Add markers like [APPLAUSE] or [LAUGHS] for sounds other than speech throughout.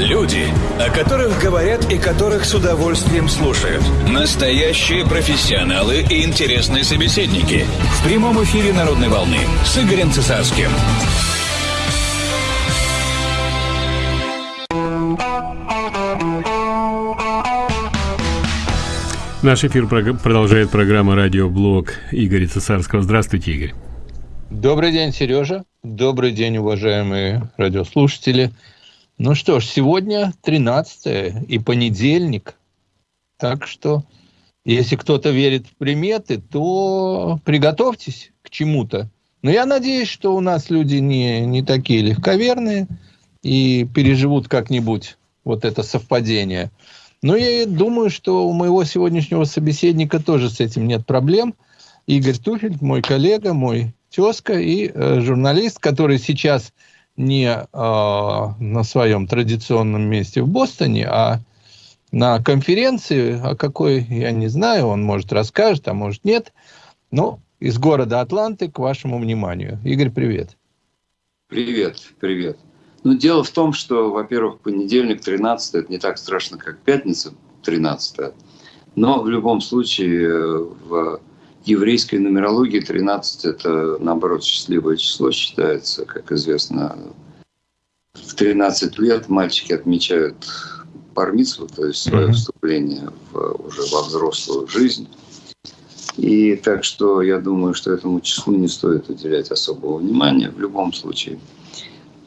Люди, о которых говорят и которых с удовольствием слушают. Настоящие профессионалы и интересные собеседники. В прямом эфире «Народной волны» с Игорем Цесарским. Наш эфир продолжает программа «Радиоблог» Игоря Цесарского. Здравствуйте, Игорь. Добрый день, Сережа. Добрый день, уважаемые радиослушатели. Ну что ж, сегодня 13 и понедельник. Так что, если кто-то верит в приметы, то приготовьтесь к чему-то. Но я надеюсь, что у нас люди не, не такие легковерные и переживут как-нибудь вот это совпадение. Но я думаю, что у моего сегодняшнего собеседника тоже с этим нет проблем. Игорь Туфель, мой коллега, мой тезка и э, журналист, который сейчас не э, на своем традиционном месте в Бостоне, а на конференции, о какой я не знаю, он может расскажет, а может нет. Но из города Атланты к вашему вниманию. Игорь, привет. Привет, привет. Ну, дело в том, что, во-первых, понедельник 13 это не так страшно, как пятница 13 но в любом случае в еврейской нумерологии 13 это, наоборот, счастливое число считается. Как известно, в 13 лет мальчики отмечают пармицу, то есть свое mm-hmm. вступление в, уже во взрослую жизнь. И так что я думаю, что этому числу не стоит уделять особого внимания в любом случае.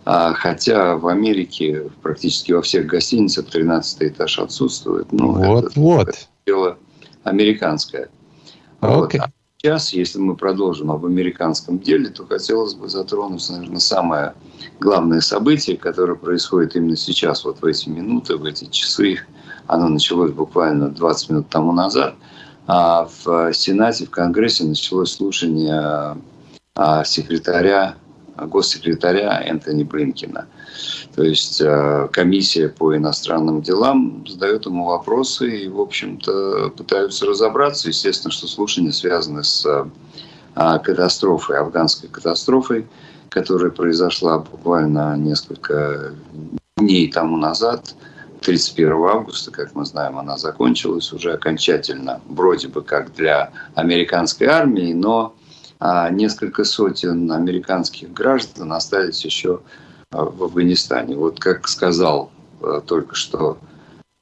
А, хотя в Америке практически во всех гостиницах 13 этаж отсутствует. Ну, вот, это, вот. Это дело американское. Okay. Вот. А сейчас, если мы продолжим об американском деле, то хотелось бы затронуть, наверное, самое главное событие, которое происходит именно сейчас, вот в эти минуты, в эти часы. Оно началось буквально 20 минут тому назад. А в Сенате, в Конгрессе началось слушание а, секретаря, госсекретаря Энтони Блинкина. То есть э, комиссия по иностранным делам задает ему вопросы и, в общем-то, пытаются разобраться. Естественно, что слушания связаны с э, катастрофой, афганской катастрофой, которая произошла буквально несколько дней тому назад. 31 августа, как мы знаем, она закончилась уже окончательно, вроде бы как для американской армии, но а, несколько сотен американских граждан остались еще в Афганистане. Вот как сказал э, только что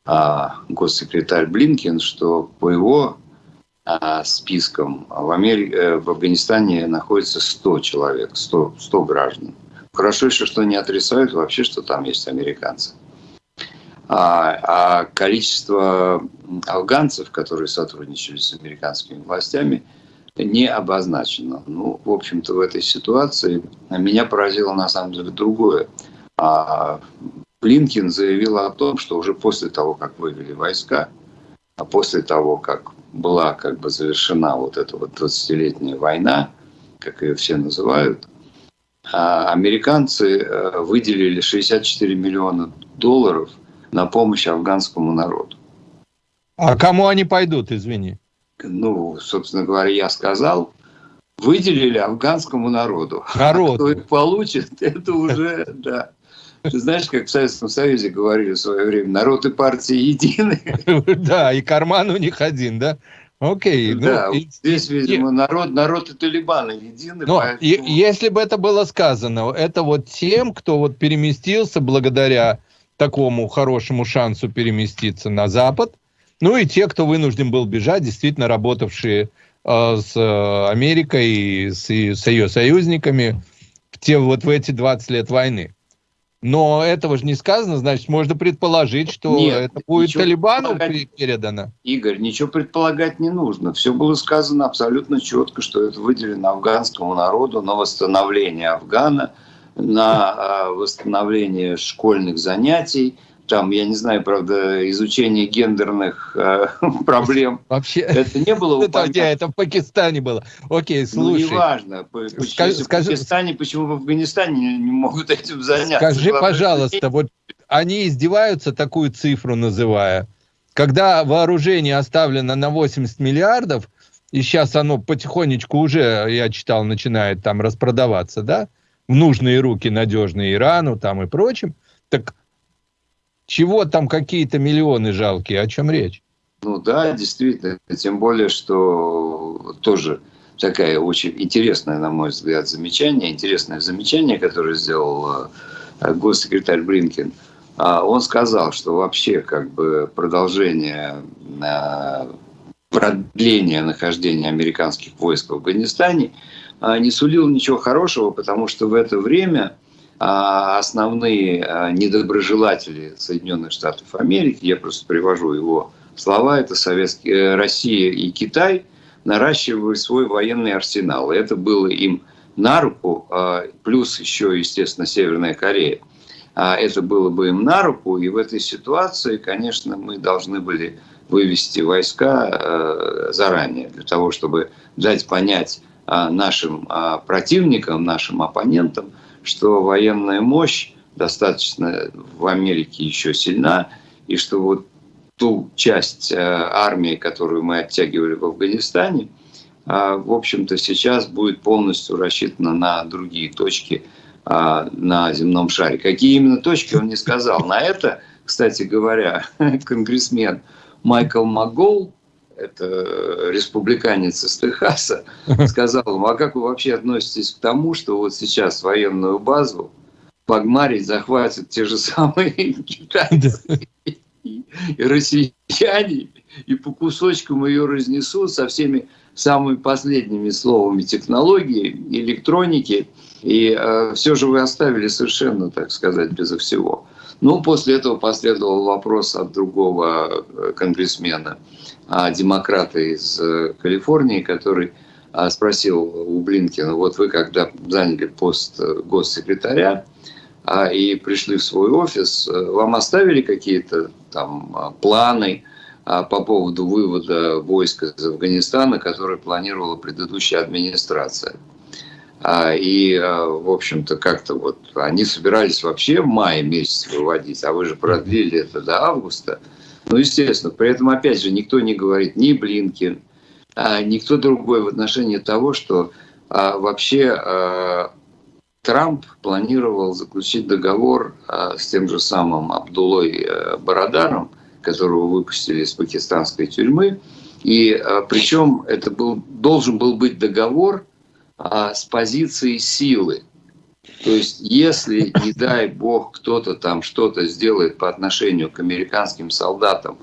а, госсекретарь Блинкин, что по его а, спискам в, Америке, э, в Афганистане находится 100 человек, 100, 100 граждан. Хорошо еще, что не отрицают вообще, что там есть американцы. А, а количество афганцев, которые сотрудничали с американскими властями – не обозначено. Ну, в общем-то, в этой ситуации меня поразило на самом деле другое. А Блинкин заявил о том, что уже после того, как вывели войска, а после того, как была как бы завершена вот эта вот 20-летняя война, как ее все называют, а американцы э, выделили 64 миллиона долларов на помощь афганскому народу. А кому они пойдут, извини? Ну, собственно говоря, я сказал, выделили афганскому народу. Народу. А кто их получит, [LAUGHS] это уже, да. Ты знаешь, как в Советском Союзе говорили в свое время, народ и партии едины. [LAUGHS] Да, и карман у них один, да? Окей. Ну, да, и, здесь, видимо, и, народ, народ и Талибаны едины. Но поэтому... и, если бы это было сказано, это вот тем, кто вот переместился благодаря такому хорошему шансу переместиться на Запад, ну и те, кто вынужден был бежать, действительно работавшие э, с э, Америкой и с, и с ее союзниками в те, вот в эти 20 лет войны. Но этого же не сказано, значит, можно предположить, что Нет, это будет Талибану передано. Игорь, ничего предполагать не нужно. Все было сказано абсолютно четко, что это выделено афганскому народу на восстановление Афгана, на э, восстановление школьных занятий – там, я не знаю, правда, изучение гендерных э, [LAUGHS] проблем. Вообще, это не было упомянуто. Это, это в Пакистане было. Окей, ну, слушай. Ну, неважно. Скажи, в Пакистане, почему в Афганистане не, могут этим заняться? Скажи, пожалуйста, вот они издеваются, такую цифру называя. Когда вооружение оставлено на 80 миллиардов, и сейчас оно потихонечку уже, я читал, начинает там распродаваться, да, в нужные руки, надежные Ирану там и прочим, так Чего там какие-то миллионы жалкие? О чем речь? Ну да, действительно. Тем более, что тоже такая очень интересная, на мой взгляд, замечание, интересное замечание, которое сделал э, госсекретарь Блинкин. А он сказал, что вообще как бы продолжение, э, продление нахождения американских войск в Афганистане э, не сулил ничего хорошего, потому что в это время основные недоброжелатели Соединенных Штатов Америки, я просто привожу его слова, это Советские, Россия и Китай – наращивали свой военный арсенал. Это было им на руку, а, плюс еще, естественно, Северная Корея. А это было бы им на руку, и в этой ситуации, конечно, мы должны были вывести войска а, заранее, для того, чтобы дать понять нашим противникам, нашим оппонентам, что военная мощь достаточно в Америке еще сильна, и что вот ту часть э, армии, которую мы оттягивали в Афганистане, а, в общем-то, сейчас будет полностью рассчитана на другие точки а, на земном шаре. Какие именно точки, он не сказал. На это, кстати говоря, [LAUGHS] конгрессмен Майкл МакГоул, это республиканец из Техаса, сказал ему, а как вы вообще относитесь к тому, что вот сейчас военную базу Пагмарить захватят те же самые [LAUGHS] китайцы? и россияне, и по кусочкам ее разнесут со всеми самыми последними словами технологии, электроники, и э, все же вы оставили совершенно, так сказать, безо всего. Ну, после этого последовал вопрос от другого э, конгрессмена, демократа из э, Калифорнии, который а, спросил у Блинкина, вот вы когда заняли пост э, госсекретаря, а, и пришли в свой офис, э, вам оставили какие-то там а, планы а, по поводу вывода войск из Афганистана, которые планировала предыдущая администрация? И, в общем-то, как-то вот они собирались вообще в мае месяц выводить, а вы же продлили это до августа. Ну, естественно, при этом, опять же, никто не говорит ни Блинкин, никто другой в отношении того, что вообще Трамп планировал заключить договор а, с тем же самым Абдулой э, Барадаром, которого выпустили из пакистанской тюрьмы. И а, причем это был, должен был быть договор а, с позиции силы. То есть, если, не дай бог, кто-то там что-то сделает по отношению к американским солдатам,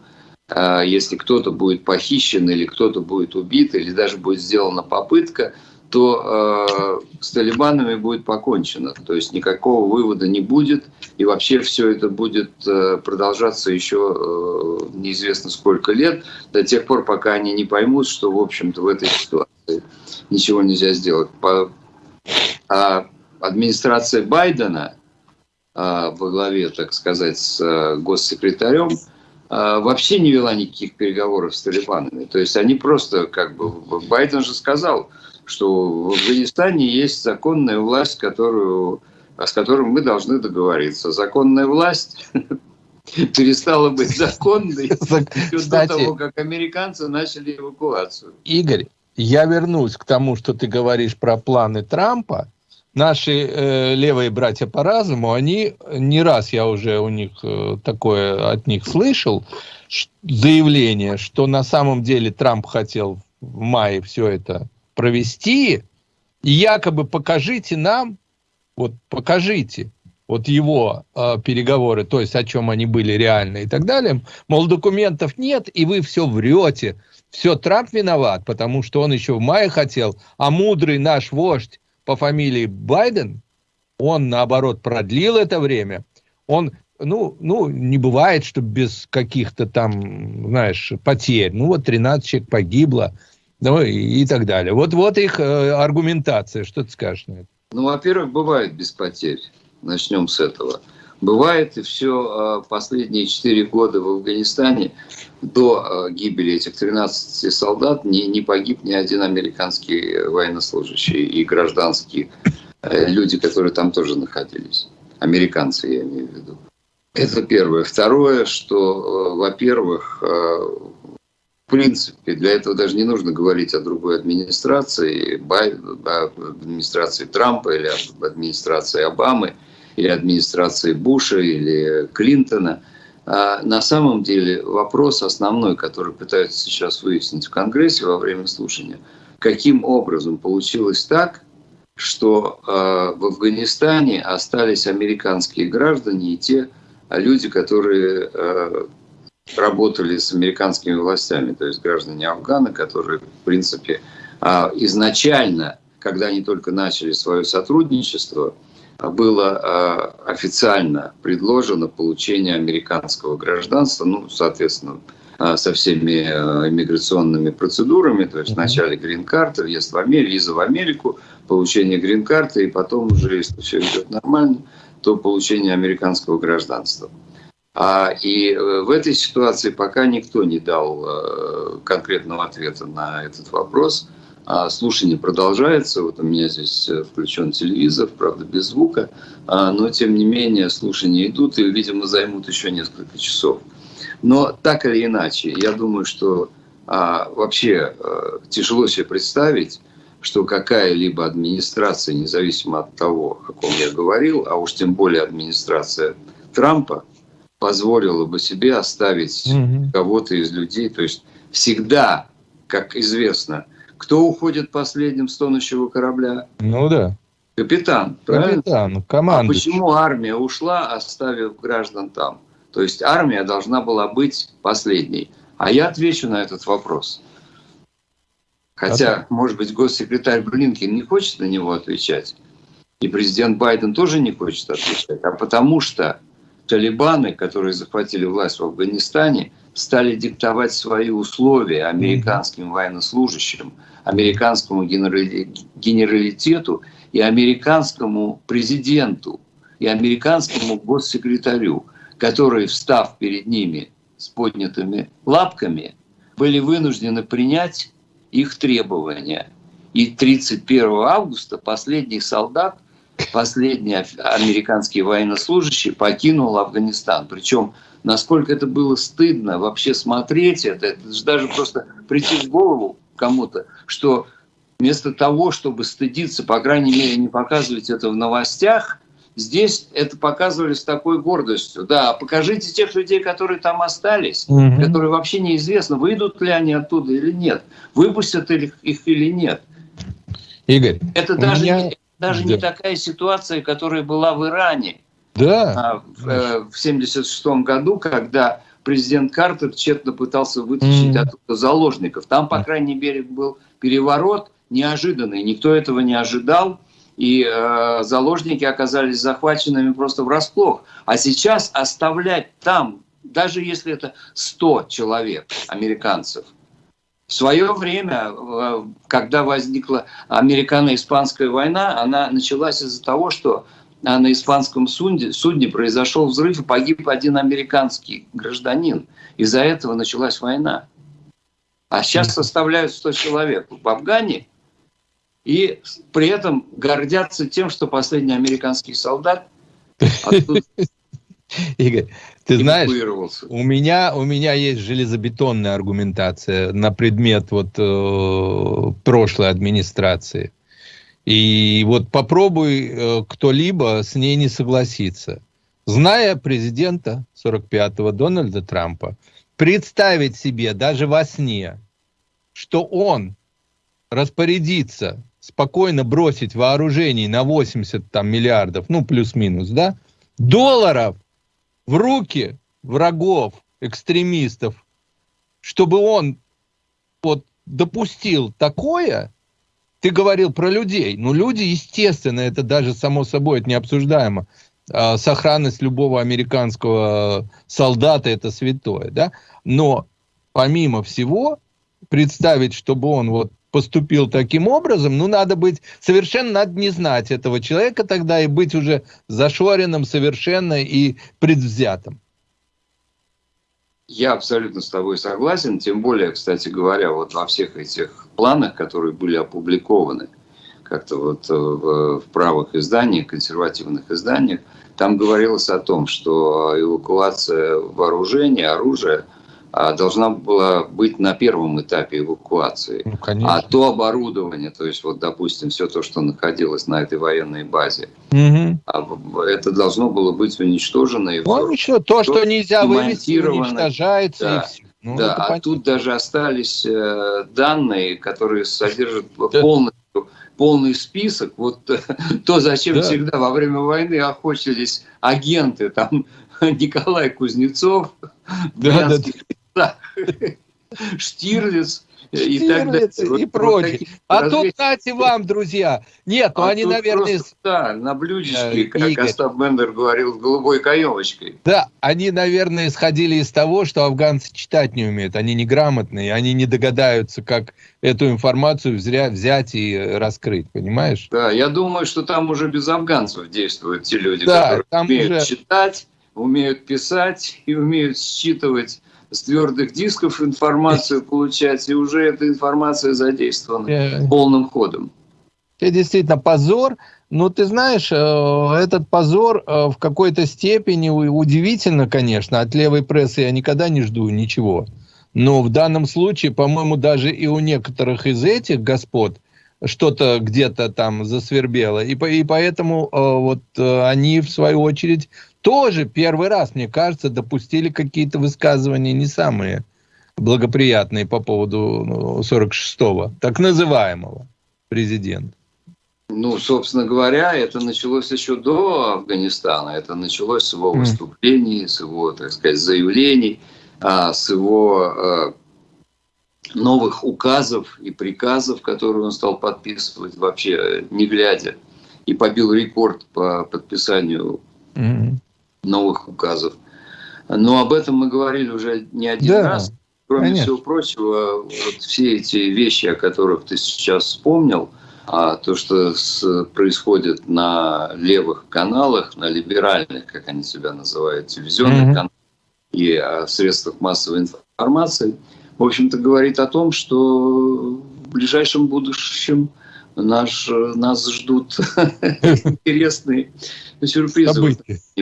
если кто-то будет похищен или кто-то будет убит, или даже будет сделана попытка – то э, с талибанами будет покончено. То есть никакого вывода не будет, и вообще все это будет э, продолжаться еще э, неизвестно сколько лет, до тех пор, пока они не поймут, что, в общем-то, в этой ситуации ничего нельзя сделать. По, а администрация Байдена э, во главе, так сказать, с э, госсекретарем, э, вообще не вела никаких переговоров с талибанами. То есть они просто, как бы, Байден же сказал, что в Афганистане есть законная власть, которую, с которой мы должны договориться. Законная власть [LAUGHS] перестала быть законной [LAUGHS] [LAUGHS] до того, как американцы начали эвакуацию. Игорь, я вернусь к тому, что ты говоришь про планы Трампа. Наши э, левые братья по разуму, они не раз я уже у них э, такое от них слышал заявление, что на самом деле Трамп хотел в мае все это провести, и якобы покажите нам, вот покажите, вот его э, переговоры, то есть о чем они были реально и так далее, мол, документов нет, и вы все врете, все Трамп виноват, потому что он еще в мае хотел, а мудрый наш вождь по фамилии Байден, он наоборот продлил это время, он ну, ну, не бывает, что без каких-то там, знаешь, потерь. Ну, вот 13 человек погибло, ну и, и так далее. Вот, вот их э, аргументация. Что ты скажешь на это? Ну, во-первых, бывает без потерь. Начнем с этого. Бывает и все э, последние четыре года в Афганистане до э, гибели этих 13 солдат не, не погиб ни один американский военнослужащий и гражданские э, люди, которые там тоже находились. Американцы, я имею в виду. Это первое. Второе, что, во-первых, в принципе, для этого даже не нужно говорить о другой администрации, об администрации Трампа или администрации Обамы, или администрации Буша, или Клинтона. а, на самом деле вопрос основной, который пытаются сейчас выяснить в Конгрессе во время слушания, каким образом получилось так, что в Афганистане остались американские граждане и те люди, которые работали с американскими властями, то есть граждане Афгана, которые, в принципе, изначально, когда они только начали свое сотрудничество, было а, официально предложено получение американского гражданства, ну, соответственно, а, со всеми а, иммиграционными процедурами, то есть вначале грин-карта, въезд в Америку, виза в Америку, получение грин-карты, и потом уже, если все идет нормально, то получение американского гражданства. И э, в этой ситуации пока никто не дал э, конкретного ответа на этот вопрос – а слушание продолжается. Вот у меня здесь э, включен телевизор, правда, без звука. А, но, тем не менее, слушания идут и, видимо, займут еще несколько часов. Но так или иначе, я думаю, что а, вообще а, тяжело себе представить, что какая-либо администрация, независимо от того, о ком я говорил, а уж тем более администрация Трампа, позволила бы себе оставить mm-hmm. кого-то из людей. То есть всегда, как известно, кто уходит последним с тонущего корабля? Ну да. Капитан, правильно? Капитан, команда. А почему армия ушла, оставив граждан там? То есть армия должна была быть последней. А я отвечу на этот вопрос. Хотя, а может быть, госсекретарь Блинкин не хочет на него отвечать, и президент Байден тоже не хочет отвечать, а потому что талибаны, которые захватили власть в Афганистане, стали диктовать свои условия американским военнослужащим, американскому генералитету и американскому президенту и американскому госсекретарю, которые, встав перед ними с поднятыми лапками, были вынуждены принять их требования. И 31 августа последний солдат, последний американский военнослужащий покинул Афганистан. Причем насколько это было стыдно вообще смотреть это, это же даже просто прийти в голову кому-то, что вместо того, чтобы стыдиться, по крайней мере, не показывать это в новостях, здесь это показывали с такой гордостью. Да, покажите тех людей, которые там остались, угу. которые вообще неизвестно, выйдут ли они оттуда или нет, выпустят их, или нет. Игорь, это даже, меня... не, даже да. не такая ситуация, которая была в Иране да. в 1976 э, году, когда президент Картер тщетно пытался вытащить mm. оттуда заложников. Там, по крайней мере, был переворот неожиданный, никто этого не ожидал, и э, заложники оказались захваченными просто врасплох. А сейчас оставлять там, даже если это 100 человек, американцев, в свое время, э, когда возникла американо-испанская война, она началась из-за того, что на испанском судне, судне произошел взрыв и погиб один американский гражданин. Из-за этого началась война. А сейчас составляют 100 человек в Афгане, и при этом гордятся тем, что последний американский солдат [LAUGHS] Игорь, ты знаешь, у меня, у меня есть железобетонная аргументация на предмет вот, э, прошлой администрации. И вот попробуй э, кто-либо с ней не согласиться. Зная президента 45-го Дональда Трампа, представить себе даже во сне, что он распорядится спокойно бросить вооружений на 80 там, миллиардов, ну плюс-минус, да, долларов в руки врагов, экстремистов, чтобы он вот допустил такое, ты говорил про людей. Ну, люди, естественно, это даже само собой, это необсуждаемо. А, сохранность любого американского солдата – это святое, да? Но, помимо всего, представить, чтобы он вот поступил таким образом, ну, надо быть, совершенно надо не знать этого человека тогда и быть уже зашоренным совершенно и предвзятым. Я абсолютно с тобой согласен, тем более, кстати говоря, вот во всех этих планах, которые были опубликованы как-то вот в, в правых изданиях, консервативных изданиях, там говорилось о том, что эвакуация вооружения, оружия должна была быть на первом этапе эвакуации. Ну, а то оборудование, то есть вот, допустим, все то, что находилось на этой военной базе, угу. это должно было быть уничтожено. И ну, ничего, то, что нельзя вывести, уничтожается. Да. И все. Ну, да, а понятно. тут даже остались э, данные, которые содержат да. полностью полный список. Вот [LAUGHS] то, зачем да. всегда во время войны охотились агенты, там [LAUGHS] Николай Кузнецов, да, да, да. Штирлиц, и так далее. И прочее. А тут, кстати, вам, друзья, нет, ну а они, наверное... Да, на блюдечке, как Игорь. Остап Бендер говорил, с голубой каемочкой. Да, они, наверное, исходили из того, что афганцы читать не умеют, они неграмотные, они не догадаются, как эту информацию взять, взять и раскрыть, понимаешь? Да, я думаю, что там уже без афганцев действуют те люди, да, которые умеют уже... читать, умеют писать и умеют считывать с твердых дисков информацию получать, и уже эта информация задействована yeah. полным ходом. Это действительно позор. Но ты знаешь, э, этот позор э, в какой-то степени удивительно, конечно. От левой прессы я никогда не жду ничего. Но в данном случае, по-моему, даже и у некоторых из этих господ что-то где-то там засвербело. И, и поэтому э, вот они, в свою очередь, тоже первый раз, мне кажется, допустили какие-то высказывания не самые благоприятные по поводу 46-го, ну, так называемого президента. Ну, собственно говоря, это началось еще до Афганистана. Это началось с его выступлений, с его, так сказать, заявлений, а, с его а, новых указов и приказов, которые он стал подписывать вообще не глядя. И побил рекорд по подписанию новых указов. Но об этом мы говорили уже не один да, раз. Кроме конечно. всего прочего, вот все эти вещи, о которых ты сейчас вспомнил, а то, что с, происходит на левых каналах, на либеральных, как они себя называют, телевизионных mm-hmm. каналах и о средствах массовой информации, в общем-то, говорит о том, что в ближайшем будущем наш, нас ждут [LAUGHS] интересные сюрпризы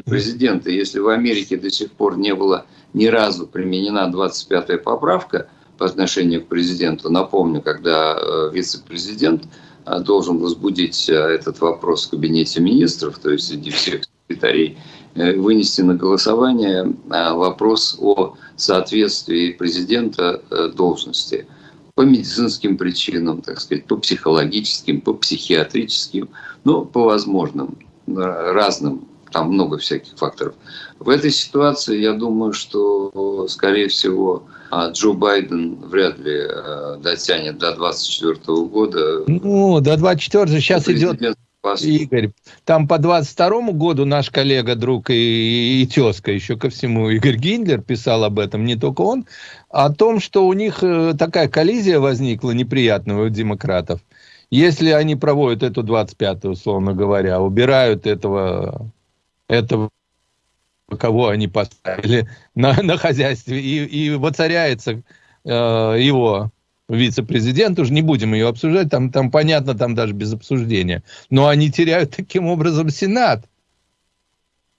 президента. Если в Америке до сих пор не было ни разу применена 25-я поправка по отношению к президенту, напомню, когда э, вице-президент э, должен возбудить э, этот вопрос в кабинете министров, то есть среди всех секретарей, вынести на голосование вопрос о соответствии президента должности по медицинским причинам, так сказать, по психологическим, по психиатрическим, ну, по возможным, разным, там много всяких факторов. В этой ситуации я думаю, что, скорее всего, а, Джо Байден вряд ли а, дотянет до 2024 года. Ну, до 2024 сейчас идет Игорь, там по 22 году наш коллега, друг и, и тезка, еще ко всему, Игорь Гиндлер писал об этом, не только он, о том, что у них э, такая коллизия возникла неприятная у демократов. Если они проводят эту 25-ю, условно говоря, убирают этого, этого кого они поставили на, на хозяйстве, и, и воцаряется э, его вице-президент, уже не будем ее обсуждать, там, там понятно, там даже без обсуждения. Но они теряют таким образом Сенат.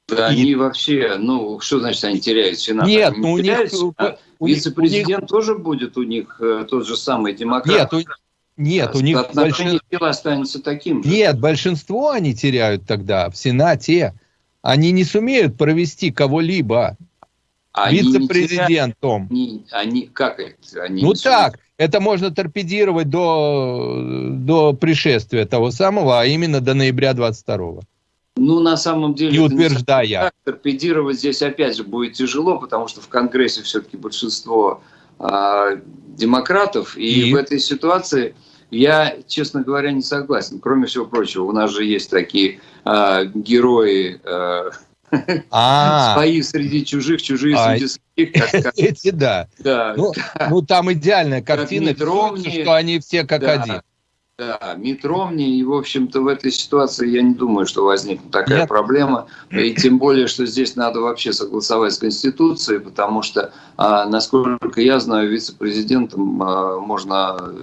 Да, и... они вообще, ну, что значит они теряют Сенат? Нет, они ну у них... А вице-президент них... тоже будет у них э, тот же самый демократ. Нет, у, нет, у них... Большин... останется таким же. Нет, большинство они теряют тогда в Сенате. Они не сумеют провести кого-либо вице-президентом. Они, они, как это? Они ну так, это можно торпедировать до, до пришествия того самого, а именно до ноября 22 ну, на самом деле, не утверждая. Так, торпедировать здесь опять же будет тяжело, потому что в Конгрессе все-таки большинство э, демократов, и, и в этой ситуации я, честно говоря, не согласен. Кроме всего прочего, у нас же есть такие э, герои э, а. [LAUGHS] Свои среди чужих, чужие а, среди своих. [LAUGHS] Эти, да. да. Ну, ну, там идеальная картина, что они все как один. Да, Мит Ромни, и, в общем-то, в этой ситуации я не думаю, что возникнет такая Нет. проблема. И тем более, что здесь надо вообще согласовать с Конституцией, потому что, а, насколько я знаю, вице-президентом а, можно а,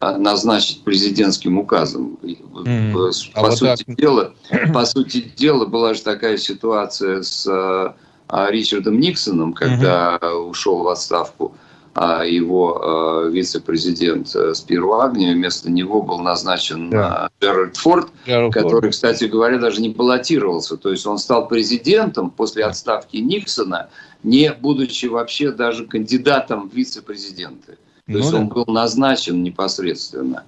назначить президентским указом. Mm. По, а сути вот дела, по сути дела, была же такая ситуация с Ричардом Никсоном, когда угу. ушел в отставку а его вице-президент э, Спиру Агнию. Вместо него был назначен да. Джеральд Форд, Джеральд который, Форд. кстати говоря, даже не баллотировался. То есть он стал президентом после отставки Никсона, не будучи вообще даже кандидатом в вице-президенты. То ну, есть да. он был назначен непосредственно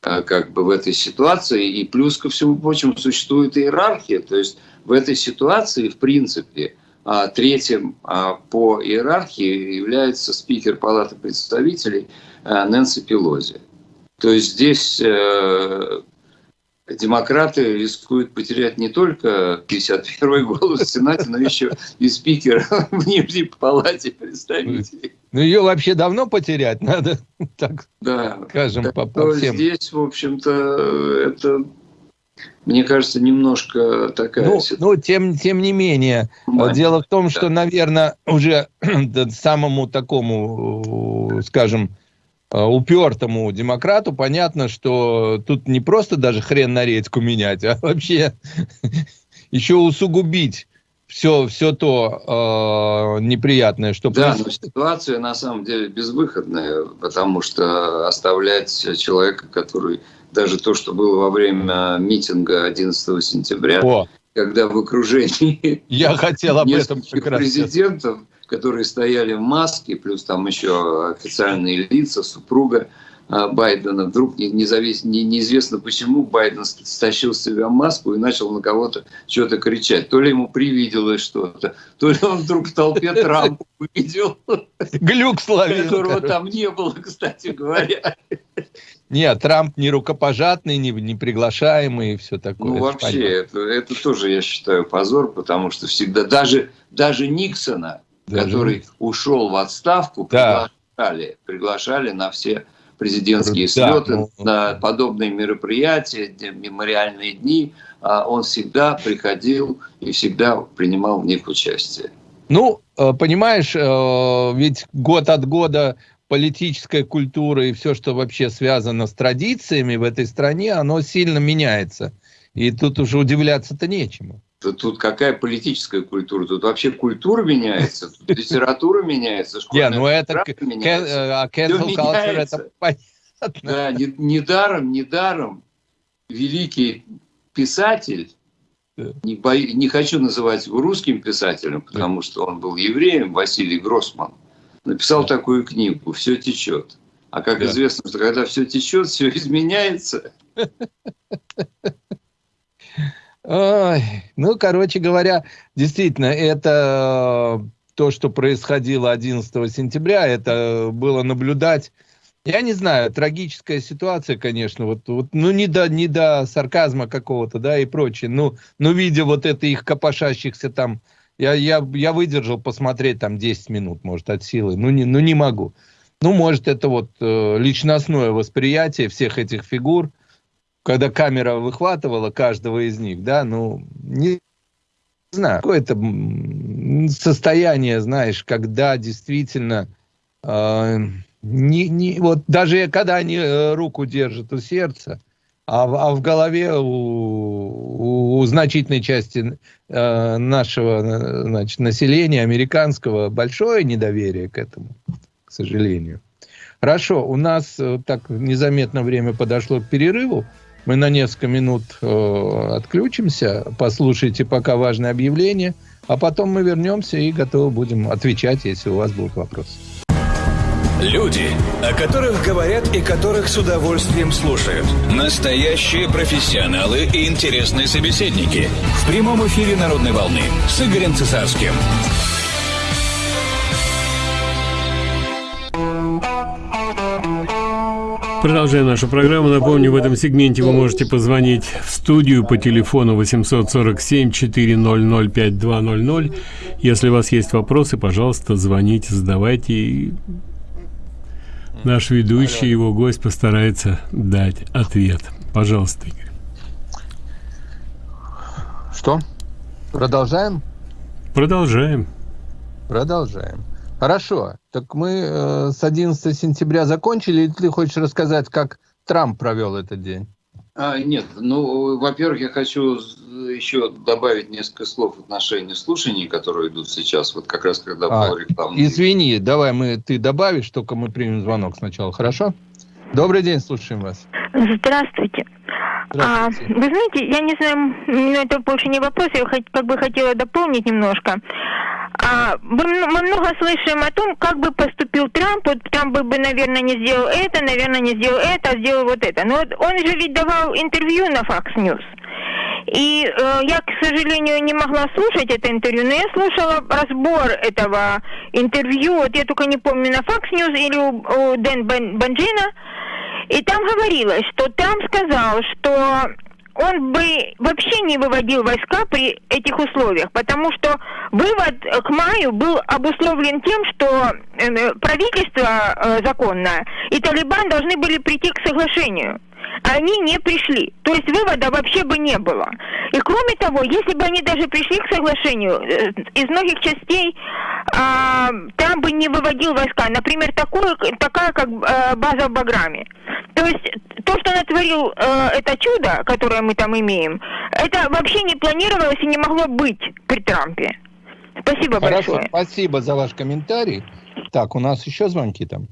как бы в этой ситуации. И плюс ко всему прочему существует иерархия. То есть в этой ситуации, в принципе, а третьим а, по иерархии является спикер Палаты представителей а, Нэнси Пелози. То есть здесь э, демократы рискуют потерять не только 51-й голос в Сенате, но еще и спикера [LAUGHS] в Нижней Палате представителей. Ну, ее вообще давно потерять надо, [LAUGHS] так да, скажем, так, по, по всем. Здесь, в общем-то, это мне кажется, немножко такая ну, Ну, тем, тем не менее. Мать, Дело в том, да. что, наверное, уже [CLEARS THROAT] самому такому, скажем, упертому демократу понятно, что тут не просто даже хрен на редьку менять, а вообще [LAUGHS] еще усугубить все, все то э, неприятное, что да, происходит. но ситуация на самом деле безвыходная, потому что оставлять человека, который даже то, что было во время митинга 11 сентября, О. когда в окружении Я хотел об [LAUGHS] этом раз президентов, которые стояли в маске, плюс там еще официальные лица, супруга а, Байдена. Вдруг независ... не, неизвестно почему Байден стащил с себя маску и начал на кого-то что-то кричать. То ли ему привиделось что-то, то ли он вдруг в толпе Трампа увидел. Глюк словил. Которого там не было, кстати говоря. Нет, Трамп не рукопожатный, не, не приглашаемый и все такое. Ну, вообще, это, это тоже, я считаю, позор, потому что всегда, даже, даже Никсона, даже... который ушел в отставку, да. приглашали, приглашали на все президентские да, слеты, ну... на подобные мероприятия, мемориальные дни. А он всегда приходил и всегда принимал в них участие. Ну, э, понимаешь, э, ведь год от года политическая культура и все, что вообще связано с традициями в этой стране, оно сильно меняется. И тут уже удивляться-то нечему. Тут, какая политическая культура? Тут вообще культура меняется, тут литература меняется, школьная ну это меняется. А cancel culture это понятно. Да, недаром, недаром великий писатель, не, бо... не хочу называть его русским писателем, потому что он был евреем, Василий Гроссман, написал такую книгу «Все течет». А как известно, что когда все течет, все [LAUGHS] изменяется. [LAUGHS] Ну, короче говоря, действительно, это э, то, что происходило 11 сентября, это было наблюдать, я не знаю, трагическая ситуация, конечно, вот, вот ну, не до, не до сарказма какого-то, да, и прочее, ну, ну, видя вот это их копошащихся там я, я, я выдержал посмотреть там 10 минут, может, от силы. Ну, не, ну, не могу. Ну, может, это вот э, личностное восприятие всех этих фигур, когда камера выхватывала каждого из них, да, ну, не знаю, какое-то состояние, знаешь, когда действительно э, не, не, вот даже когда они э, руку держат у сердца, а, а в голове у, у, у значительной части э, нашего значит, населения, американского, большое недоверие к этому, к сожалению. Хорошо, у нас э, так незаметно время подошло к перерыву. Мы на несколько минут э, отключимся. Послушайте пока важное объявление. А потом мы вернемся и готовы будем отвечать, если у вас будут вопросы. Люди, о которых говорят и которых с удовольствием слушают. Настоящие профессионалы и интересные собеседники. В прямом эфире «Народной волны» с Игорем Цесарским. Продолжаем нашу программу. Напомню, в этом сегменте вы можете позвонить в студию по телефону 847 400 5200. Если у вас есть вопросы, пожалуйста, звоните, задавайте. Наш ведущий, его гость постарается дать ответ. Пожалуйста, Игорь. Что? Продолжаем? Продолжаем. Продолжаем. Хорошо. Так мы э, с 11 сентября закончили. Или ты хочешь рассказать, как Трамп провел этот день? А, нет, ну, во-первых, я хочу еще добавить несколько слов в отношении слушаний, которые идут сейчас, вот как раз когда а, был рекламный... Извини, давай мы, ты добавишь, только мы примем звонок сначала, хорошо? Добрый день, слушаем вас. Здравствуйте. А, вы знаете, я не знаю, но это больше не вопрос, я как бы хотела дополнить немножко. А, мы много слышим о том, как бы поступил Трамп. Вот Трамп бы, наверное, не сделал это, наверное, не сделал это, а сделал вот это. Но вот он же ведь давал интервью на Fox News. И э, я, к сожалению, не могла слушать это интервью, но я слушала разбор этого интервью, вот я только не помню, на Fox News или у, у Дэн Банджина, и там говорилось, что Трамп сказал, что он бы вообще не выводил войска при этих условиях, потому что вывод к маю был обусловлен тем, что э, правительство э, законное и Талибан должны были прийти к соглашению они не пришли. То есть вывода вообще бы не было. И кроме того, если бы они даже пришли к соглашению, э, из многих частей а, там бы не выводил войска. Например, такое, такая как база в Баграме. То есть то, что натворил э, это чудо, которое мы там имеем, это вообще не планировалось и не могло быть при Трампе. Спасибо Хорошо, большое. спасибо за ваш комментарий. Так, у нас еще звонки там?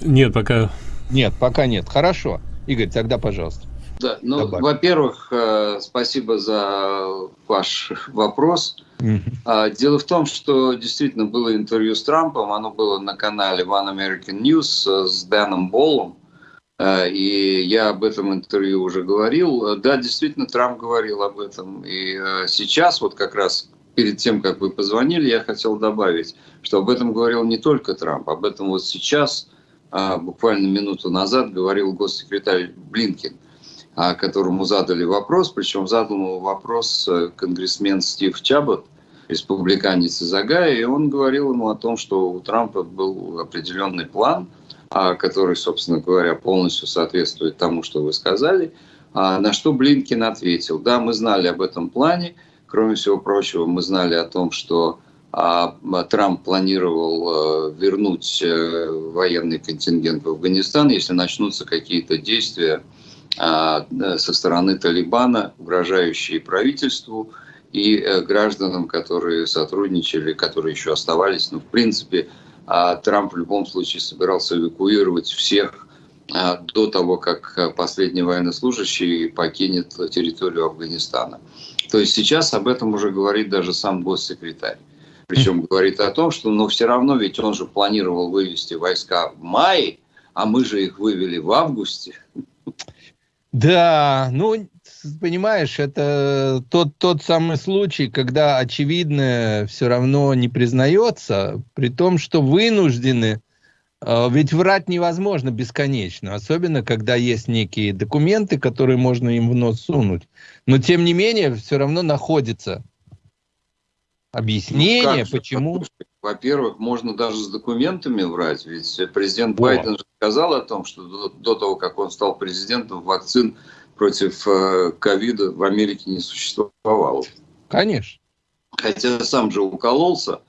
Нет, пока нет, пока нет. Хорошо. Игорь, тогда пожалуйста. Да, ну, во-первых, э, спасибо за ваш вопрос. Mm-hmm. Дело в том, что действительно было интервью с Трампом, оно было на канале One American News э, с Дэном Боллом, и я об этом интервью уже говорил. Да, действительно, Трамп говорил об этом. И сейчас, вот как раз перед тем, как вы позвонили, я хотел добавить, что об этом говорил не только Трамп, об этом вот сейчас буквально минуту назад говорил госсекретарь Блинкин, которому задали вопрос, причем задал ему вопрос э, конгрессмен Стив Чабот, республиканец из Агая, и он говорил ему о том, что у Трампа был определенный план, который, собственно говоря, полностью соответствует тому, что вы сказали, на что Блинкин ответил, да, мы знали об этом плане, кроме всего прочего, мы знали о том, что а Трамп планировал э, вернуть э, военный контингент в Афганистан, если начнутся какие-то действия а, со стороны Талибана, угрожающие правительству и э, гражданам, которые сотрудничали, которые еще оставались. Ну, в принципе, а, Трамп в любом случае собирался эвакуировать всех до того, как последний военнослужащий покинет территорию Афганистана. То есть сейчас об этом уже говорит даже сам госсекретарь. Причем говорит о том, что но все равно ведь он же планировал вывести войска в мае, а мы же их вывели в августе. Да, ну, понимаешь, это тот, тот самый случай, когда очевидное все равно не признается, при том, что вынуждены, а, ведь врать невозможно бесконечно, особенно когда есть некие документы, которые можно им в нос сунуть. Но тем не менее, все равно находится объяснение, ну, почему... Во-первых, можно даже с документами врать, ведь президент О. Байден же сказал о том, что до, до того, как он стал президентом, вакцин против э, ковида в Америке не существовало. Конечно. Хотя сам же укололся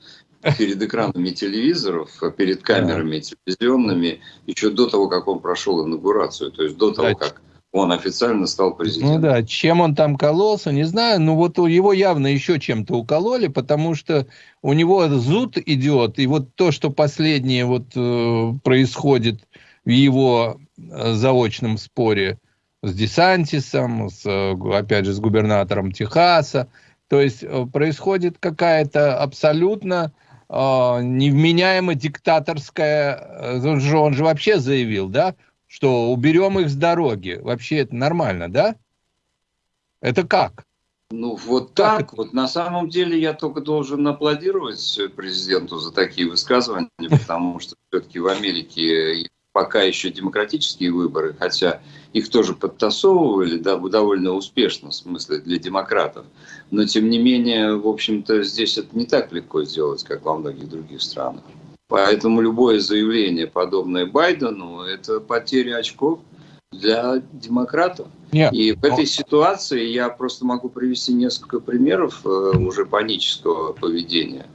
перед экранами телевизоров, перед камерами телевизионными, еще до того, как он прошел инаугурацию, то есть до того, как он официально стал президентом. Ну да, чем он там кололся, не знаю, но вот его явно еще чем-то укололи, потому что у него зуд идет, и вот то, что последнее вот э, происходит в его э, заочном споре с Десантисом, с, э, опять же, с губернатором Техаса, то есть э, происходит какая-то абсолютно э, невменяемо диктаторская, э, он же, он же вообще заявил, да, что уберем их с дороги. Вообще это нормально, да? Это как? Ну, вот так. так. Вот на самом деле я только должен аплодировать президенту за такие высказывания, [LAUGHS] потому что все-таки в Америке пока еще демократические выборы, хотя их тоже подтасовывали да, довольно успешно, в смысле для демократов. Но тем не менее, в общем-то, здесь это не так легко сделать, как во многих других странах. Поэтому любое заявление, подобное Байдену, это потеря очков для демократов. Нет. И в этой ситуации я просто могу привести несколько примеров э, уже панического поведения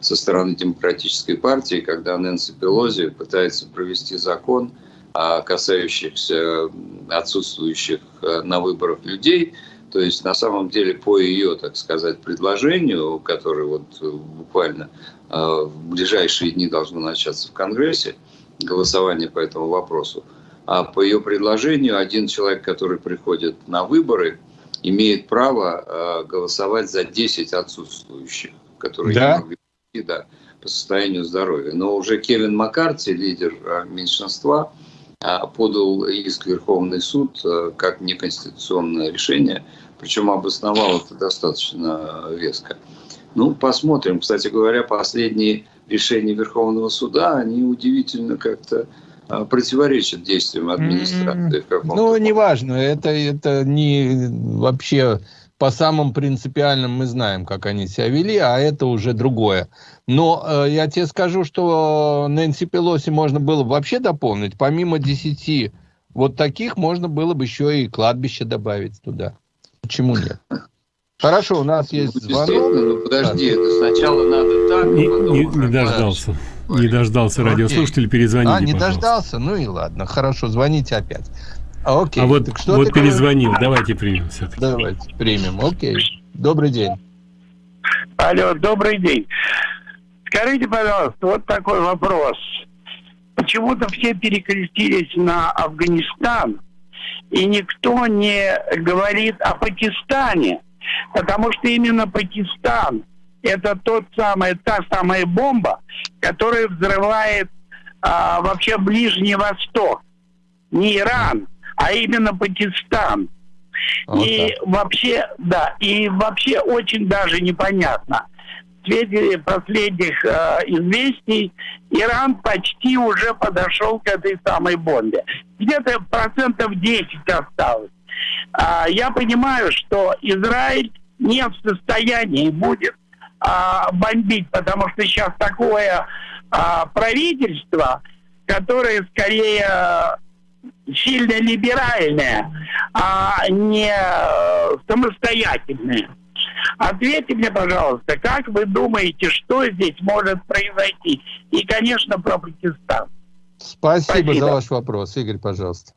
со стороны демократической партии, когда Нэнси Пелози пытается провести закон а, касающихся отсутствующих э, на выборах людей. То есть на самом деле по ее, так сказать, предложению, которое вот буквально в ближайшие дни должно начаться в Конгрессе, голосование по этому вопросу, а по ее предложению один человек, который приходит на выборы, имеет право голосовать за 10 отсутствующих, которые да? не могли да, по состоянию здоровья. Но уже Кевин Маккарти, лидер а, меньшинства, а, подал иск в Верховный суд а, как неконституционное решение, причем обосновал это достаточно веско. Ну, посмотрим. Кстати говоря, последние решения Верховного суда, они удивительно как-то противоречат действиям администрации. Mm-hmm. Ну, неважно, это, это не вообще по самым принципиальным мы знаем, как они себя вели, а это уже другое. Но э, я тебе скажу, что Нэнси Пелоси можно было вообще дополнить. Помимо десяти вот таких, можно было бы еще и кладбище добавить туда. Почему нет? Хорошо, у нас есть ну, звонок. Ну, подожди, это сначала надо так, не, не, не дождался. Не дождался радиослушатель, перезвоните, А, не пожалуйста. дождался? Ну и ладно, хорошо, звоните опять. А, окей. А вот, так что вот перезвонил. Говоришь? Давайте примем все-таки. Давайте примем. Окей. Добрый день. Алло, добрый день. Скажите, пожалуйста, вот такой вопрос. Почему-то все перекрестились на Афганистан, и никто не говорит о Пакистане, потому что именно Пакистан это тот самый, та самая бомба, которая взрывает а, вообще Ближний Восток. Не Иран, а именно Пакистан. Вот и так. вообще, да, и вообще очень даже непонятно. В свете последних э, известий Иран почти уже подошел к этой самой бомбе. Где-то процентов 10 осталось. А, я понимаю, что Израиль не в состоянии будет а, бомбить, потому что сейчас такое а, правительство, которое скорее сильно либеральная, а не самостоятельная. Ответьте мне, пожалуйста, как вы думаете, что здесь может произойти? И, конечно, про Пакистан. Спасибо, Спасибо. за ваш вопрос. Игорь, пожалуйста.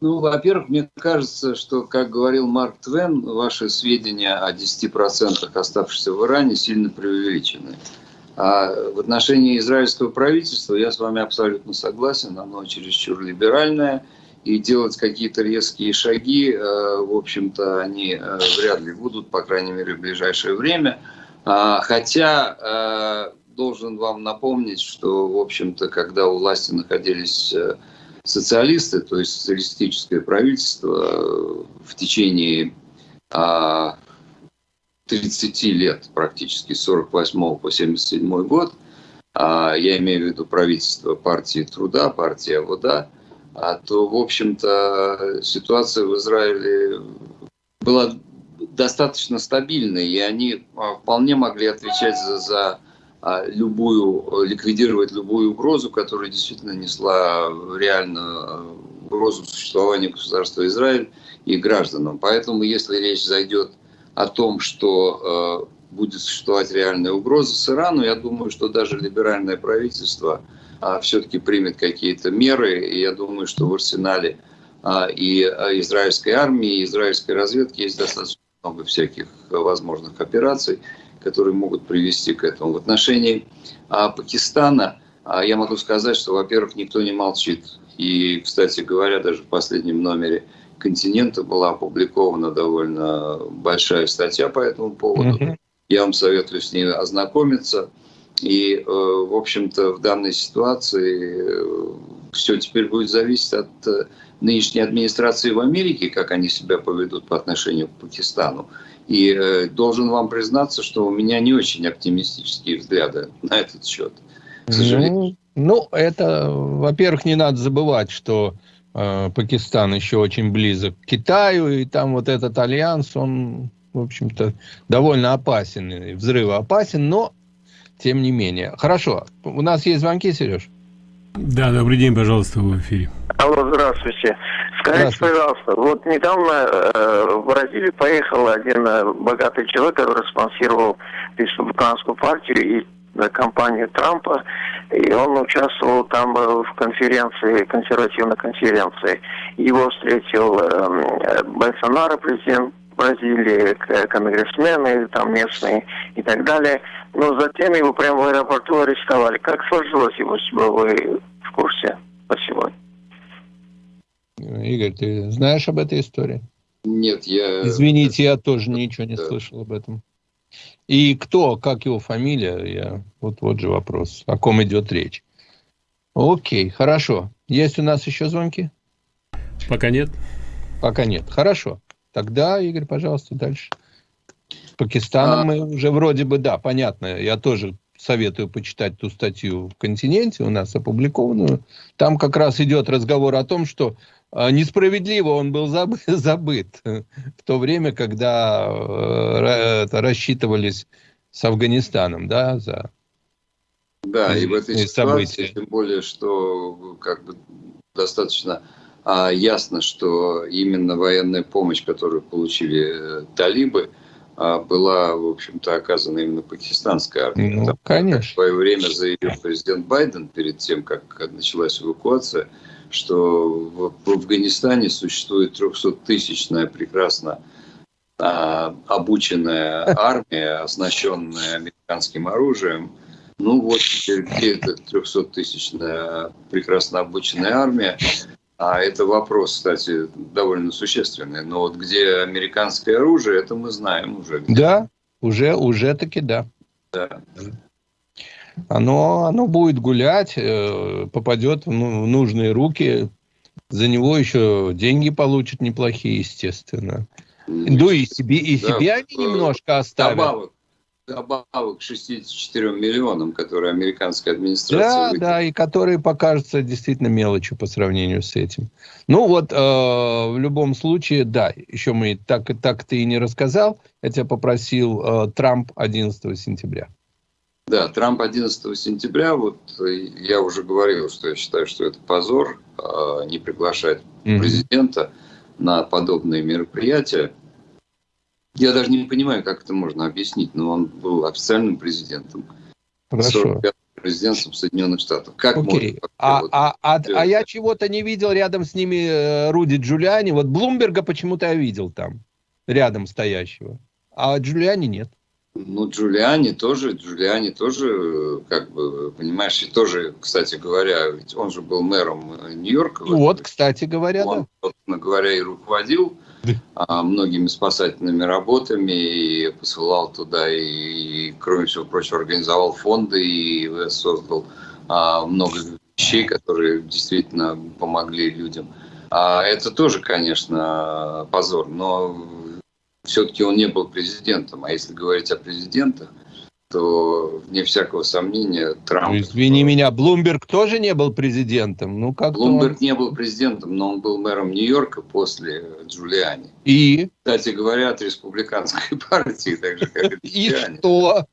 Ну, во-первых, мне кажется, что, как говорил Марк Твен, ваши сведения о 10% оставшихся в Иране сильно преувеличены. А в отношении израильского правительства я с вами абсолютно согласен, оно чересчур либеральное, и делать какие-то резкие шаги, э, в общем-то, они э, вряд ли будут, по крайней мере, в ближайшее время. А, хотя э, должен вам напомнить, что, в общем-то, когда у власти находились социалисты, то есть социалистическое правительство в течение а, 30 лет, практически с 48 по 77 год, а, я имею в виду правительство партии труда, партии АВОДА, а то, в общем-то, ситуация в Израиле была достаточно стабильной, и они а, вполне могли отвечать за, за любую, ликвидировать любую угрозу, которая действительно несла реальную угрозу существования государства Израиль и гражданам. Поэтому, если речь зайдет о том, что э, будет существовать реальная угроза с Ирану, я думаю, что даже либеральное правительство э, все-таки примет какие-то меры, и я думаю, что в арсенале э, и израильской армии, и израильской разведки есть достаточно много всяких возможных операций, которые могут привести к этому. В отношении Пакистана я могу сказать, что, во-первых, никто не молчит. И, кстати говоря, даже в последнем номере континента была опубликована довольно большая статья по этому поводу. Mm-hmm. Я вам советую с ней ознакомиться. И, э, в общем-то, в данной ситуации э, все теперь будет зависеть от э, нынешней администрации в Америке, как они себя поведут по отношению к Пакистану. И должен вам признаться, что у меня не очень оптимистические взгляды на этот счет. К сожалению. Ну, ну это, во-первых, не надо забывать, что Пакистан еще очень близок к Китаю, и там вот этот альянс, он, в общем-то, довольно опасен, взрыв опасен, но тем не менее. Хорошо, у нас есть звонки, Сереж? Да, добрый день, пожалуйста, в эфире. Алло, здравствуйте. Скажите, здравствуйте. пожалуйста, вот недавно э, в Бразилию поехал один э, богатый человек, который спонсировал республиканскую партию и компанию Трампа, И он участвовал там в конференции, консервативной конференции. Его встретил э, Болсонaro, президент Бразилии, конгрессмены там местные и так далее. Но затем его прямо в аэропорту арестовали. Как сложилось его судьба, вы в курсе? Спасибо. Игорь, ты знаешь об этой истории? Нет, я... Извините, я тоже ничего не да. слышал об этом. И кто, как его фамилия, я... вот, вот же вопрос, о ком идет речь. Окей, хорошо. Есть у нас еще звонки? Пока нет. Пока нет. Хорошо. Тогда, Игорь, пожалуйста, дальше. С Пакистаном а... мы уже вроде бы, да, понятно. Я тоже советую почитать ту статью в «Континенте» у нас опубликованную. Там как раз идет разговор о том, что несправедливо он был забыт, [LAUGHS] забыт в то время, когда э, рассчитывались с Афганистаном, да, за да, и в этой ситуации, события. тем более, что как бы достаточно а, ясно, что именно военная помощь, которую получили э, талибы, а, была, в общем-то, оказана именно пакистанской армией. Ну, конечно. В свое время заявил президент Байден перед тем, как началась эвакуация, что в, Афганистане существует 300-тысячная прекрасно а, обученная армия, оснащенная американским оружием. Ну вот теперь где эта 300-тысячная прекрасно обученная армия? А это вопрос, кстати, довольно существенный. Но вот где американское оружие, это мы знаем уже. Где. Да, уже, уже таки да. Да. Оно, оно будет гулять, э, попадет в нужные руки, за него еще деньги получат неплохие, естественно. Ну и себе, и да, себе они немножко оставят. Добавок, добавок 64 миллионам, которые американская администрация... Да, выделила. да, и которые покажутся действительно мелочью по сравнению с этим. Ну вот, э, в любом случае, да, еще мы так, так ты и не рассказал, я тебя попросил э, Трамп 11 сентября. Да, Трамп 11 сентября, вот э, я уже говорил, что я считаю, что это позор э, не приглашать mm-hmm. президента на подобные мероприятия. Я даже не понимаю, как это можно объяснить, но он был официальным президентом. Хорошо. Президентом Соединенных Штатов. Как Окей. можно? А, вот а, а, а я чего-то не видел рядом с ними э, Руди Джулиани. Вот Блумберга почему-то я видел там, рядом стоящего. А Джулиани нет. Ну, Джулиани тоже, Джулиани тоже, как бы, понимаешь, и тоже, кстати говоря, ведь он же был мэром Нью-Йорка. Вот, кстати говоря, он, да. собственно говоря, и руководил а, многими спасательными работами и посылал туда и, и кроме всего прочего организовал фонды и создал а, много вещей, которые действительно помогли людям. А это тоже, конечно, позор, но все-таки он не был президентом. А если говорить о президентах, то, вне всякого сомнения, Трамп... Ну, извини меня, Блумберг тоже не был президентом? Ну, как Блумберг он... не был президентом, но он был мэром Нью-Йорка после Джулиани. И? Кстати говоря, от республиканской [LAUGHS] партии, так же, как и Джулиани. [LAUGHS] И что?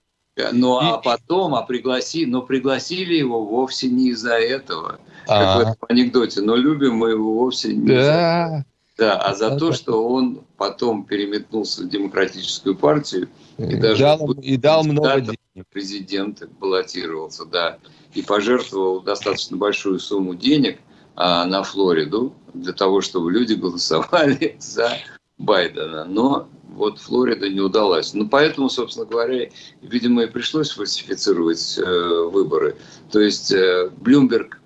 Ну, а потом, а пригласи, но пригласили его вовсе не из-за этого, как а. в этом анекдоте, но любим мы его вовсе не да. из-за да, а за то, что он потом переметнулся в демократическую партию и, даже дал, и дал много денег. Президент баллотировался, да, и пожертвовал достаточно большую сумму денег а, на Флориду для того, чтобы люди голосовали [LAUGHS] за Байдена. Но вот Флорида не удалась. Ну, поэтому, собственно говоря, видимо, и пришлось фальсифицировать э, выборы. То есть э, Блюмберг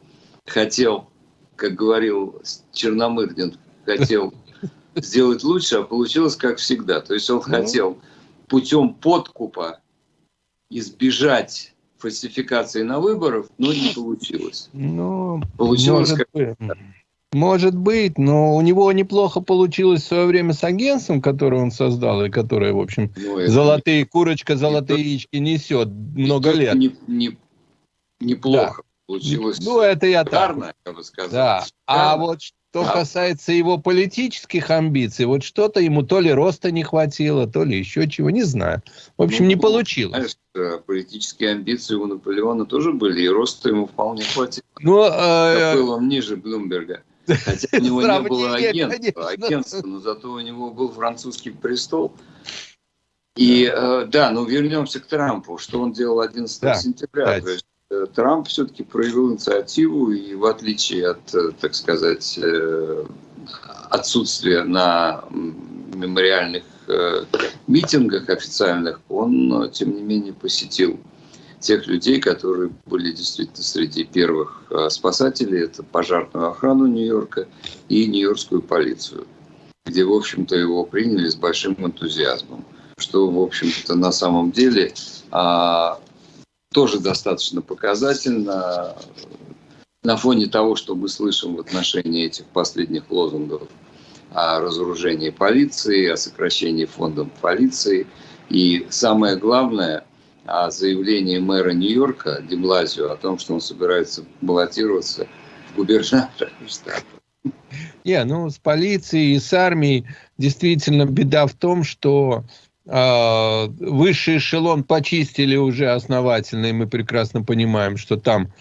хотел, как говорил Черномырдин, хотел сделать лучше, а получилось как всегда. То есть он ну. хотел путем подкупа избежать фальсификации на выборах, но не получилось. Ну, получилось может, как... быть. может быть, но у него неплохо получилось в свое время с агентством, которое он создал, и которое, в общем, ну, золотые не... курочка, золотые не яички несет много лет. Не, не, неплохо. Получилось. Ну, это я так. Я бы сказал. Да. А вот что а... касается его политических амбиций, вот что-то ему то ли роста не хватило, то ли еще чего, не знаю. В общем, ну, не получилось. Знаешь, политические амбиции у Наполеона тоже были, и роста ему вполне хватило. Ну, э... был он ниже Блумберга. Хотя у него не было агентства, агентства, но зато у него был французский престол. И э, да, ну вернемся к Трампу. Что он делал 11 да, сентября? То есть, Трамп все-таки проявил инициативу, и в отличие от, так сказать, отсутствия на мемориальных митингах официальных, он, тем не менее, посетил тех людей, которые были действительно среди первых спасателей. Это пожарную охрану Нью-Йорка и Нью-Йоркскую полицию, где, в общем-то, его приняли с большим энтузиазмом что, в общем-то, на самом деле а, тоже достаточно показательно на фоне того, что мы слышим в отношении этих последних лозунгов о разоружении полиции, о сокращении фондов полиции. И самое главное, о заявлении мэра Нью-Йорка Деблазио о том, что он собирается баллотироваться в губернатора [LAUGHS] штата. Не, ну с полицией и с армией действительно беда в том, что высший эшелон почистили уже основательно, и мы прекрасно понимаем, что там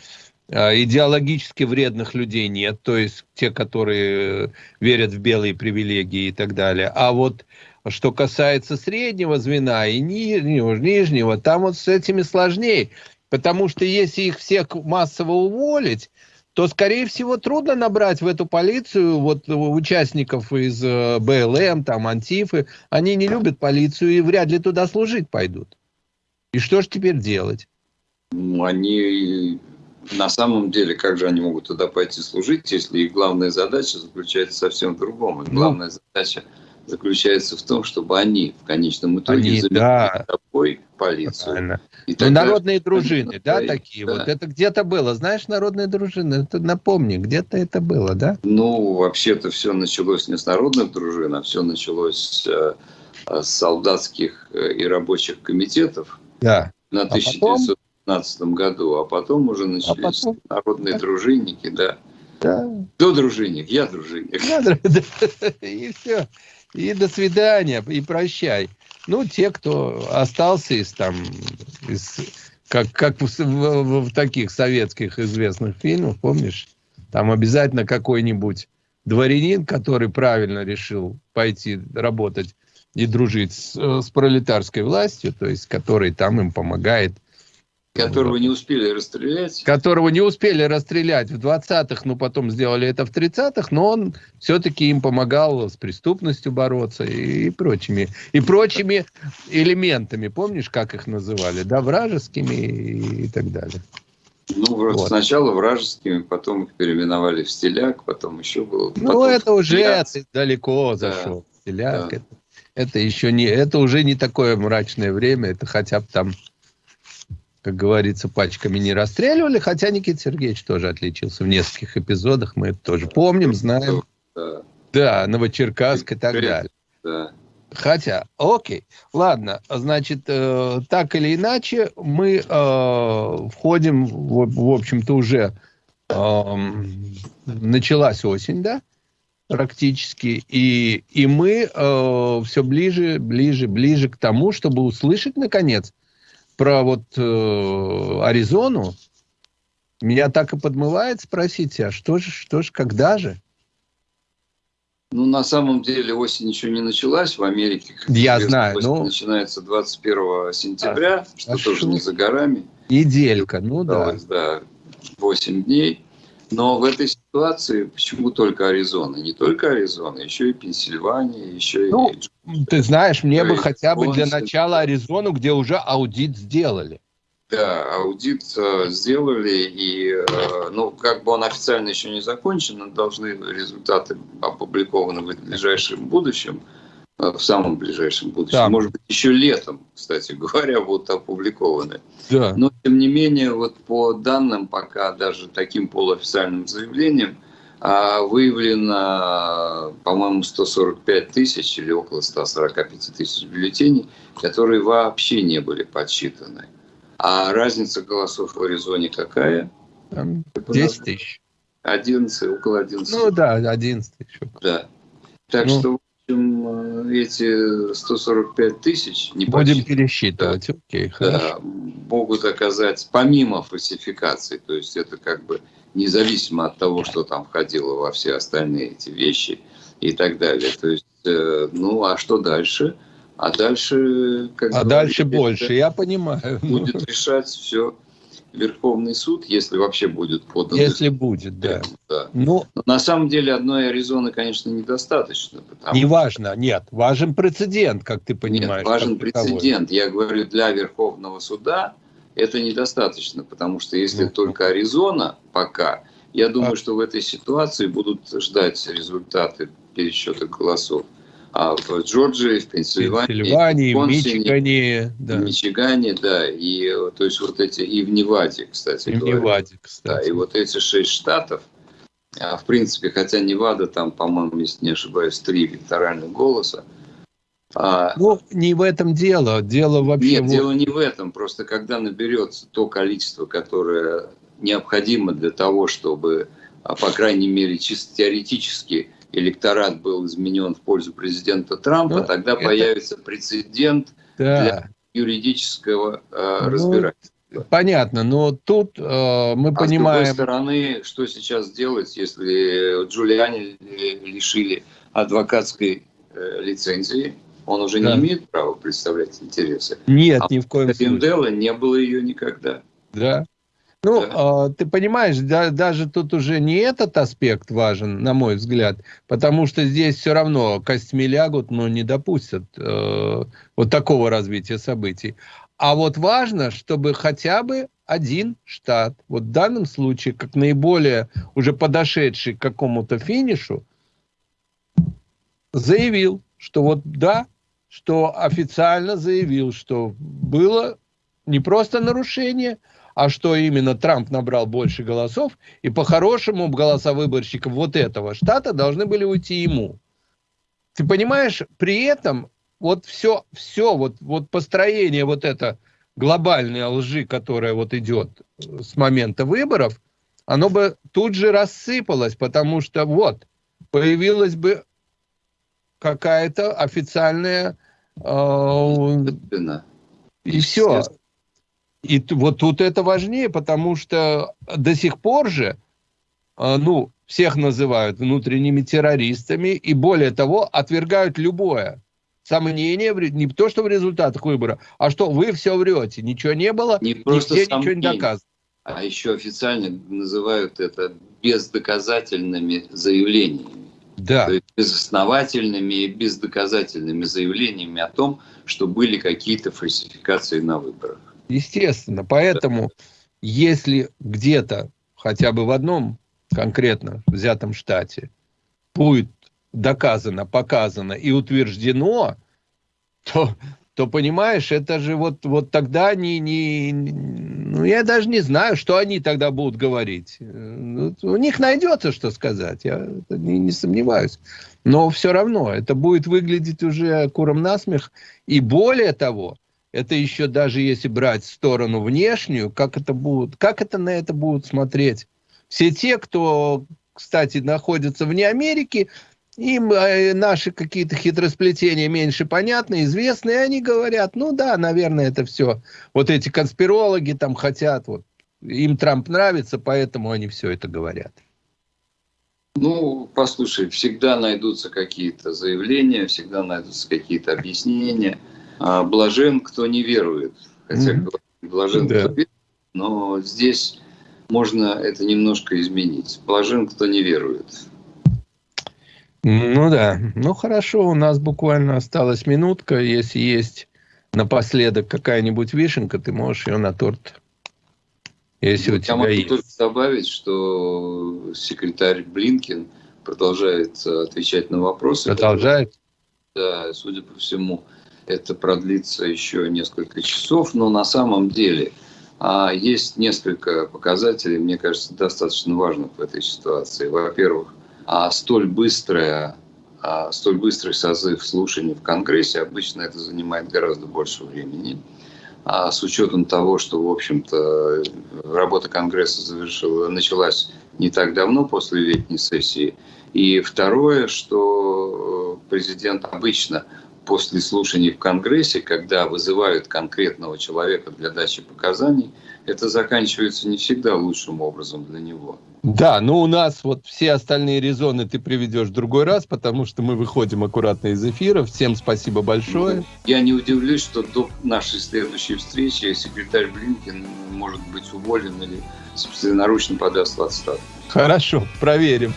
а, идеологически вредных людей нет, то есть те, которые верят в белые привилегии и так далее. А вот что касается среднего звена и нижнего, нижнего там вот с этими сложнее, потому что если их всех массово уволить, то, скорее всего, трудно набрать в эту полицию вот участников из э, БЛМ, там, Антифы. Они не любят полицию и вряд ли туда служить пойдут. И что же теперь делать? Ну, они на самом деле, как же они могут туда пойти служить, если их главная задача заключается совсем в другом. Их ну, главная задача заключается в том, чтобы они в конечном итоге они, заменили да. собой полицию. Правильно. И ну, народные дружины, да, да, такие да. вот. Это где-то было, знаешь, народные дружины, это напомни, где-то это было, да? Ну, вообще-то все началось не с народных дружин, а все началось э, с солдатских э, и рабочих комитетов да. на а 1915 потом... году, а потом уже начались а потом... народные дружинники, да. Да. Кто дружинник? Я дружинник. [LAUGHS] И все. И до свидания, и прощай. Ну, те, кто остался из там, из, как, как в, в, в таких советских известных фильмах, помнишь, там обязательно какой-нибудь дворянин, который правильно решил пойти работать и дружить с, с пролетарской властью, то есть который там им помогает Которого не успели расстрелять. Которого не успели расстрелять в 20-х, но потом сделали это в 30-х, но он все-таки им помогал с преступностью бороться и, и прочими, и прочими элементами. Помнишь, как их называли? Да, вражескими и, и так далее. Ну, вот. сначала вражескими, потом их переименовали в стиляк, потом еще было... Ну, это уже это далеко да. зашел. Стиляк, да. это, это еще не... Это уже не такое мрачное время, это хотя бы там как говорится, пачками не расстреливали, хотя Никита Сергеевич тоже отличился в нескольких эпизодах, мы это тоже помним, знаем. Да, да Новочеркасск и так далее. Да. Хотя, окей, ладно, значит, э, так или иначе, мы э, входим, в, в общем-то, уже э, началась осень, да, практически, и, и мы э, все ближе, ближе, ближе к тому, чтобы услышать, наконец, про вот э, Аризону, меня так и подмывает спросить, а что же, что же, когда же? Ну, на самом деле осень еще не началась в Америке. Я знаю. Осень ну... начинается 21 сентября, а, что а тоже шо? не за горами. Неделька, ну да. Да, 8 дней. Но в этой ситуации почему только Аризона? Не только Аризона, еще и Пенсильвания, еще ну, и... Ты знаешь, мне бы хотя бы для начала Аризону, где уже аудит сделали. Да, аудит э, сделали, и, э, ну, как бы он официально еще не закончен, но должны результаты опубликованы в ближайшем будущем. Э, в самом ближайшем будущем. Да. Может быть, еще летом, кстати [LAUGHS] говоря, будут опубликованы. Да. Но, тем не менее, вот по данным, пока даже таким полуофициальным заявлением, а, выявлено, по-моему, 145 тысяч или около 145 тысяч бюллетеней, которые вообще не были подсчитаны. А разница голосов в Аризоне какая? Там 10 тысяч. 11, около 11. Ну да, 11 тысяч. Да. Так ну. что общем, э, эти 145 тысяч... Не Будем пересчитывать, да, окей, да, могут оказать, помимо фальсификаций, то есть это как бы независимо от того, что там входило во все остальные эти вещи и так далее. То есть, э, ну, а что дальше? А дальше... Как а дальше больше, я понимаю. Будет решать все Верховный суд, если вообще будет подан. Если будет, да. да. Ну, Но на самом деле одной Аризоны, конечно, недостаточно. Не важно, нет. Важен прецедент, как ты понимаешь. Нет, важен прецедент. Я говорю, для Верховного суда это недостаточно, потому что если ну, только Аризона пока, я думаю, а... что в этой ситуации будут ждать результаты пересчета голосов а в Джорджии, в Пенсильвании, Пенсильвании в Мичигане, да. Мичигане, да, и то есть вот эти и в Неваде, кстати. И в Неваде, кстати. Да, и вот эти шесть штатов, а, в принципе, хотя Невада там, по-моему, если не ошибаюсь, три электоральных голоса. А, ну, не в этом дело, дело вообще. Нет, вот... дело не в этом, просто когда наберется то количество, которое необходимо для того, чтобы, а, по крайней мере, чисто теоретически электорат был изменен в пользу президента Трампа, ну, тогда это... появится прецедент да. для юридического э, ну, разбирательства. Понятно, но тут э, мы а понимаем... с другой стороны, что сейчас делать, если Джулиани лишили адвокатской э, лицензии, он уже да. не имеет права представлять интересы. Нет, а ни в коем случае. не было ее никогда. Да. Ну, да. э, ты понимаешь, да, даже тут уже не этот аспект важен, на мой взгляд, потому что здесь все равно костьми лягут, но не допустят э, вот такого развития событий. А вот важно, чтобы хотя бы один штат, вот в данном случае, как наиболее уже подошедший к какому-то финишу, заявил, что вот да, что официально заявил, что было не просто нарушение, а что именно Трамп набрал больше голосов, и по-хорошему голоса выборщиков вот этого штата должны были уйти ему. Ты понимаешь, при этом вот все, все вот, вот построение вот это глобальной лжи, которая вот идет с момента выборов, оно бы тут же рассыпалось, потому что вот, появилась бы какая-то официальная... Э, и все. И вот тут это важнее, потому что до сих пор же, а, ну, всех называют внутренними террористами, и более того, отвергают любое сомнение, не то, что в результатах выбора, а что вы все врете, ничего не было, не просто нигде ничего не доказано. А еще официально называют это бездоказательными заявлениями. Да. То есть безосновательными и бездоказательными заявлениями о том, что были какие-то фальсификации на выборах. Естественно. Поэтому, если где-то, хотя бы в одном конкретно взятом штате, будет доказано, показано и утверждено, то, то понимаешь, это же вот, вот тогда не, не, ну, я даже не знаю, что они тогда будут говорить. Ну, у них найдется, что сказать, я не, не сомневаюсь. Но все равно это будет выглядеть уже куром насмех. И более того, это еще даже если брать сторону внешнюю, как это будут, как это на это будут смотреть все те, кто, кстати, находятся вне Америки, им э, наши какие-то хитросплетения меньше понятны, известны, и они говорят, ну да, наверное, это все. Вот эти конспирологи там хотят, вот им Трамп нравится, поэтому они все это говорят. Ну, послушай, всегда найдутся какие-то заявления, всегда найдутся какие-то объяснения – блажен, кто не верует. Хотя mm-hmm. блажен, да. кто верует, но здесь можно это немножко изменить. Блажен, кто не верует. Ну да, ну хорошо, у нас буквально осталась минутка. Если есть напоследок какая-нибудь вишенка, ты можешь ее на торт. Если ну, у тебя я могу есть. только добавить, что секретарь Блинкин продолжает отвечать на вопросы. Продолжает? Да, судя по всему, это продлится еще несколько часов, но на самом деле а, есть несколько показателей, мне кажется, достаточно важных в этой ситуации. Во-первых, а, столь быстрая а, столь быстрый созыв слушаний в Конгрессе, обычно это занимает гораздо больше времени. А с учетом того, что, в общем-то, работа Конгресса завершила, началась не так давно после летней сессии. И второе, что президент обычно после слушаний в Конгрессе, когда вызывают конкретного человека для дачи показаний, это заканчивается не всегда лучшим образом для него. Да, но у нас вот все остальные резоны ты приведешь в другой раз, потому что мы выходим аккуратно из эфира. Всем спасибо большое. Я не удивлюсь, что до нашей следующей встречи секретарь Блинкин может быть уволен или собственноручно подаст в отставку. Хорошо, проверим.